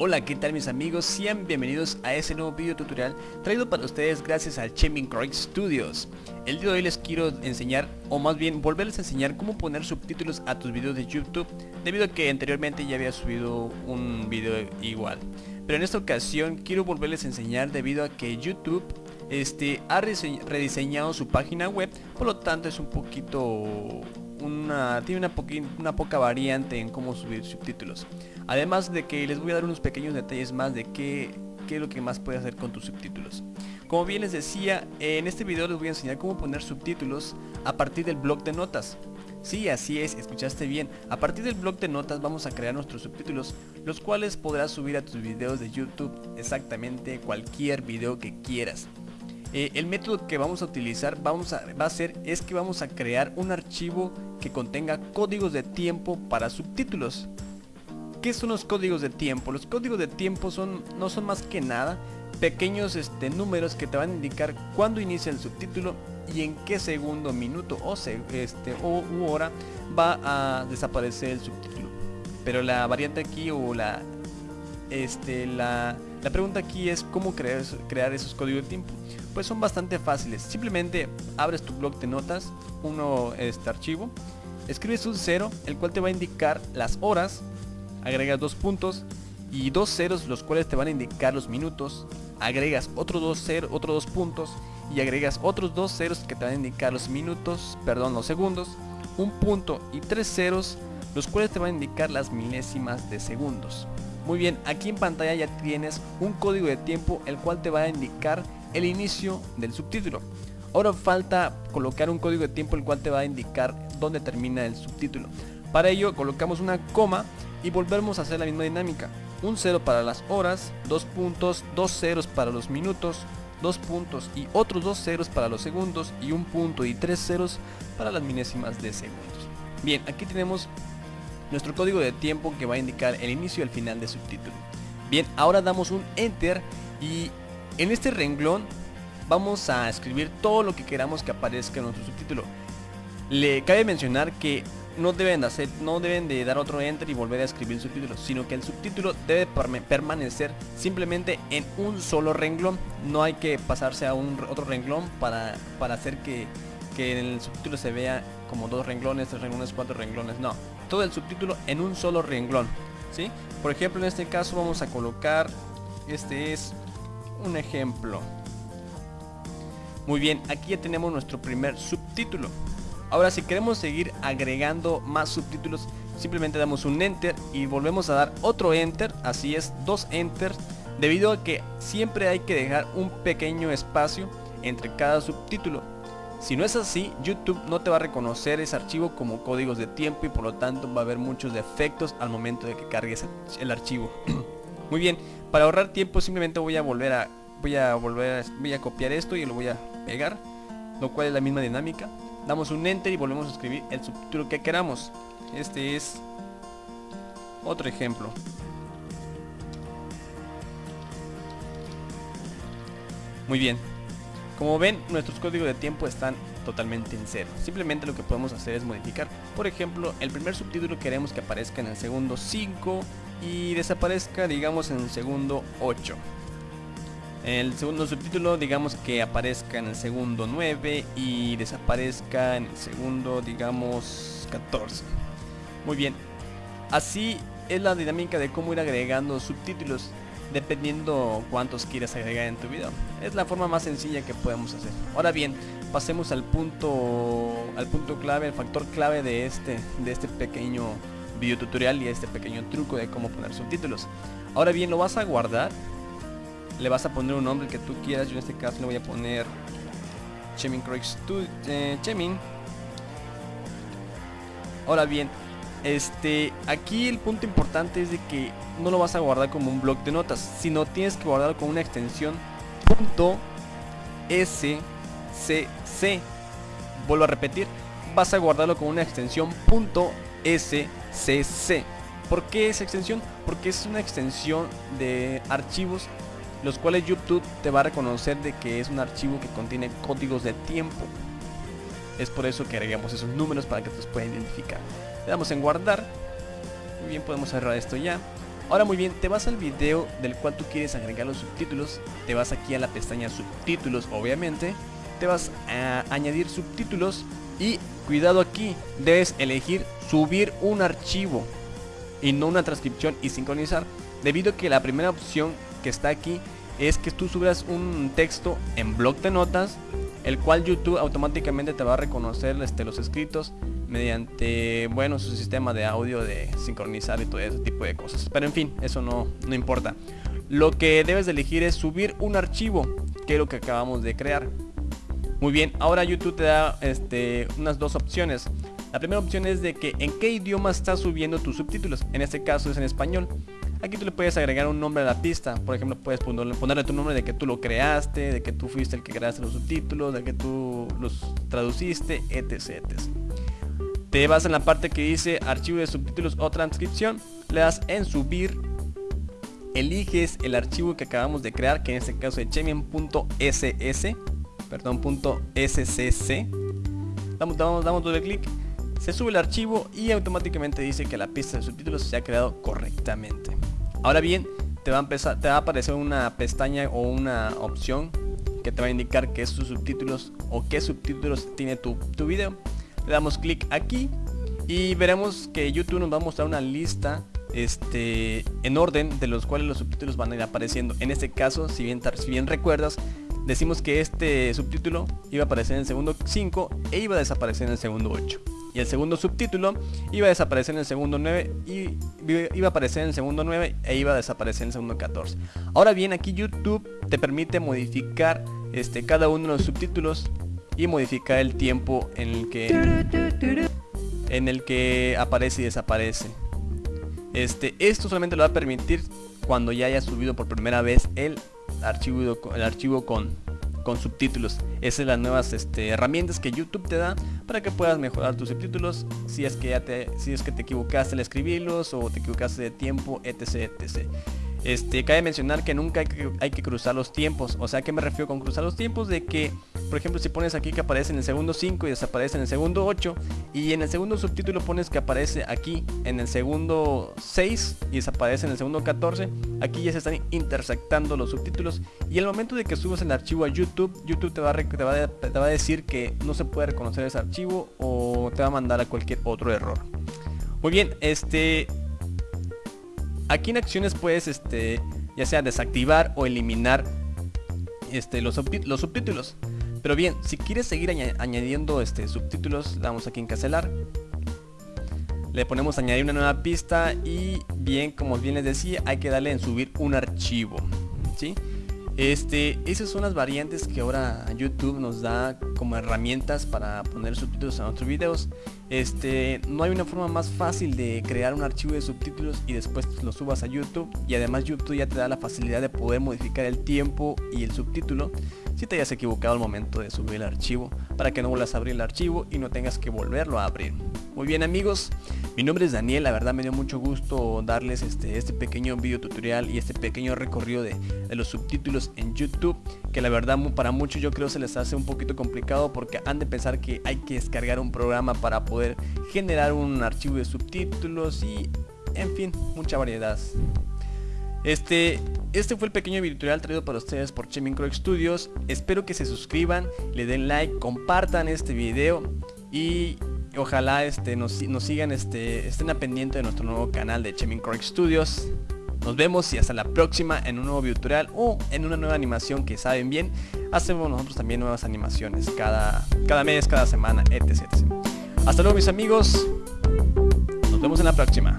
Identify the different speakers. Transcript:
Speaker 1: Hola, ¿qué tal mis amigos? Sean bienvenidos a este nuevo video tutorial traído para ustedes gracias al Chemin Croix Studios. El día de hoy les quiero enseñar, o más bien volverles a enseñar cómo poner subtítulos a tus videos de YouTube debido a que anteriormente ya había subido un video igual. Pero en esta ocasión quiero volverles a enseñar debido a que YouTube este, ha rediseñado su página web, por lo tanto es un poquito una, tiene una, una poca variante en cómo subir subtítulos. Además de que les voy a dar unos pequeños detalles más de qué, qué es lo que más puedes hacer con tus subtítulos. Como bien les decía, en este video les voy a enseñar cómo poner subtítulos a partir del blog de notas. Sí, así es, escuchaste bien. A partir del blog de notas vamos a crear nuestros subtítulos, los cuales podrás subir a tus videos de YouTube exactamente cualquier video que quieras. Eh, el método que vamos a utilizar vamos a, va a ser es que vamos a crear un archivo que contenga códigos de tiempo para subtítulos. ¿Qué son los códigos de tiempo? Los códigos de tiempo son, no son más que nada pequeños este, números que te van a indicar cuándo inicia el subtítulo y en qué segundo, minuto o, este, o hora va a desaparecer el subtítulo. Pero la variante aquí o la, este, la, la pregunta aquí es cómo crear, esos códigos de tiempo pues son bastante fáciles. Simplemente abres tu blog de notas, uno este archivo, escribes un cero, el cual te va a indicar las horas, agregas dos puntos y dos ceros los cuales te van a indicar los minutos, agregas otros dos, cero, otros dos puntos y agregas otros dos ceros que te van a indicar los minutos, perdón, los segundos, un punto y tres ceros los cuales te van a indicar las milésimas de segundos. Muy bien, aquí en pantalla ya tienes un código de tiempo el cual te va a indicar el inicio del subtítulo. Ahora falta colocar un código de tiempo el cual te va a indicar dónde termina el subtítulo. Para ello colocamos una coma y volvemos a hacer la misma dinámica. Un cero para las horas, dos puntos, dos ceros para los minutos, dos puntos y otros dos ceros para los segundos y un punto y tres ceros para las milésimas de segundos. Bien, aquí tenemos nuestro código de tiempo que va a indicar el inicio y el final de subtítulo. Bien, ahora damos un enter y en este renglón vamos a escribir todo lo que queramos que aparezca en nuestro subtítulo. Le cabe mencionar que no deben, hacer, no deben de dar otro enter y volver a escribir el subtítulo, sino que el subtítulo debe permanecer simplemente en un solo renglón. No hay que pasarse a un otro renglón para, para hacer que, que el subtítulo se vea como dos renglones, tres renglones, cuatro renglones. No, todo el subtítulo en un solo renglón. ¿sí? Por ejemplo, en este caso vamos a colocar, este es un ejemplo. Muy bien, aquí ya tenemos nuestro primer subtítulo. Ahora si queremos seguir agregando más subtítulos, simplemente damos un enter y volvemos a dar otro enter, así es, dos enter, debido a que siempre hay que dejar un pequeño espacio entre cada subtítulo. Si no es así, YouTube no te va a reconocer ese archivo como códigos de tiempo y por lo tanto va a haber muchos defectos al momento de que cargues el archivo. Muy bien, para ahorrar tiempo simplemente voy a volver a voy a volver voy a copiar esto y lo voy a pegar, lo cual es la misma dinámica. Damos un enter y volvemos a escribir el subtítulo que queramos. Este es otro ejemplo. Muy bien. Como ven, nuestros códigos de tiempo están totalmente en cero. Simplemente lo que podemos hacer es modificar. Por ejemplo, el primer subtítulo queremos que aparezca en el segundo 5 y desaparezca digamos en el segundo 8 el segundo subtítulo digamos que aparezca en el segundo 9 y desaparezca en el segundo digamos 14 muy bien así es la dinámica de cómo ir agregando subtítulos dependiendo cuántos quieras agregar en tu video es la forma más sencilla que podemos hacer ahora bien pasemos al punto al punto clave el factor clave de este de este pequeño video tutorial y este pequeño truco de cómo poner subtítulos. Ahora bien, lo vas a guardar, le vas a poner un nombre que tú quieras, yo en este caso le voy a poner Chemin Croix eh, Chemin. Ahora bien, este, aquí el punto importante es de que no lo vas a guardar como un blog de notas, sino tienes que guardarlo con una extensión .scc. Vuelvo a repetir, vas a guardarlo con una extensión .scc CC. ¿Por qué esa extensión? Porque es una extensión de archivos los cuales YouTube te va a reconocer de que es un archivo que contiene códigos de tiempo. Es por eso que agregamos esos números para que los pueda identificar. Le damos en guardar. Muy bien, podemos cerrar esto ya. Ahora muy bien, te vas al video del cual tú quieres agregar los subtítulos, te vas aquí a la pestaña subtítulos obviamente, te vas a añadir subtítulos y cuidado aquí, debes elegir subir un archivo y no una transcripción y sincronizar, debido a que la primera opción que está aquí es que tú subas un texto en blog de notas, el cual YouTube automáticamente te va a reconocer este, los escritos mediante, bueno, su sistema de audio de sincronizar y todo ese tipo de cosas. Pero en fin, eso no, no importa. Lo que debes de elegir es subir un archivo, que es lo que acabamos de crear. Muy bien, ahora YouTube te da este, unas dos opciones. La primera opción es de que en qué idioma estás subiendo tus subtítulos. En este caso es en español. Aquí tú le puedes agregar un nombre a la pista. Por ejemplo, puedes ponerle tu nombre de que tú lo creaste, de que tú fuiste el que creaste los subtítulos, de que tú los traduciste, etc. etc te vas en la parte que dice archivo de subtítulos o transcripción, le das en subir, eliges el archivo que acabamos de crear, que en este caso es chemian.ss, perdón, .scc, damos, damos, damos doble clic, se sube el archivo y automáticamente dice que la pista de subtítulos se ha creado correctamente. Ahora bien, te va a empezar, te va a aparecer una pestaña o una opción que te va a indicar qué subtítulos o qué subtítulos tiene tu, tu video le damos clic aquí y veremos que YouTube nos va a mostrar una lista este, en orden de los cuales los subtítulos van a ir apareciendo. En este caso, si bien, si bien recuerdas, decimos que este subtítulo iba a aparecer en el segundo 5 e iba a desaparecer en el segundo 8. Y el segundo subtítulo iba a desaparecer en el segundo 9 y iba a aparecer en el segundo 9 e iba a desaparecer en el segundo 14. Ahora bien, aquí YouTube te permite modificar este, cada uno de los subtítulos y modificar el tiempo en el que en el que aparece y desaparece. Este, esto solamente lo va a permitir cuando ya haya subido por primera vez el archivo, el archivo con, con subtítulos. Esas son las nuevas este, herramientas que YouTube te da para que puedas mejorar tus subtítulos si es que ya te, si es que te equivocaste al escribirlos o te equivocaste de tiempo, etc. etc. Este, cabe mencionar que nunca hay que, cruzar los tiempos. O sea, que me refiero con cruzar los tiempos? De que, por ejemplo, si pones aquí que aparece en el segundo 5 y desaparece en el segundo 8 y en el segundo subtítulo pones que aparece aquí en el segundo 6 y desaparece en el segundo 14, aquí ya se están intersectando los subtítulos y el momento de que subas el archivo a YouTube, YouTube te va, a, decir que no se puede reconocer ese archivo o te va a mandar a cualquier otro error. Muy bien, este Aquí en acciones puedes este, ya sea desactivar o eliminar este, los subtítulos. Pero bien, si quieres seguir añadiendo este, subtítulos, le damos aquí en cancelar. Le ponemos añadir una nueva pista y bien, como bien les decía, hay que darle en subir un archivo. ¿sí? Este, esas son las variantes que ahora YouTube nos da como herramientas para poner subtítulos a nuestros videos. Este, no hay una forma más fácil de crear un archivo de subtítulos y después lo subas a YouTube y además YouTube ya te da la facilidad de poder modificar el tiempo y el subtítulo si te hayas equivocado al momento de subir el archivo para que no vuelvas a abrir el archivo y no tengas que volverlo a abrir. Muy bien amigos, mi nombre es Daniel, la verdad me dio mucho gusto darles este, este pequeño video tutorial y este pequeño recorrido de, los subtítulos en YouTube que la verdad para muchos yo creo se les hace un poquito complicado porque han de pensar que hay que descargar un programa para poder generar un archivo de subtítulos y en fin, mucha variedad. Este, este fue el pequeño video tutorial traído para ustedes por Chemincro Studios. Espero que se suscriban, le den like, compartan este video y ojalá este, nos, sigan, este, estén a pendiente de nuestro nuevo canal de Chemin Studios. Nos vemos y hasta la próxima en un nuevo tutorial o en una nueva animación que saben bien. Hacemos nosotros también nuevas animaciones cada, cada mes, cada semana, etc, etc. Hasta luego mis amigos. Nos vemos en la próxima.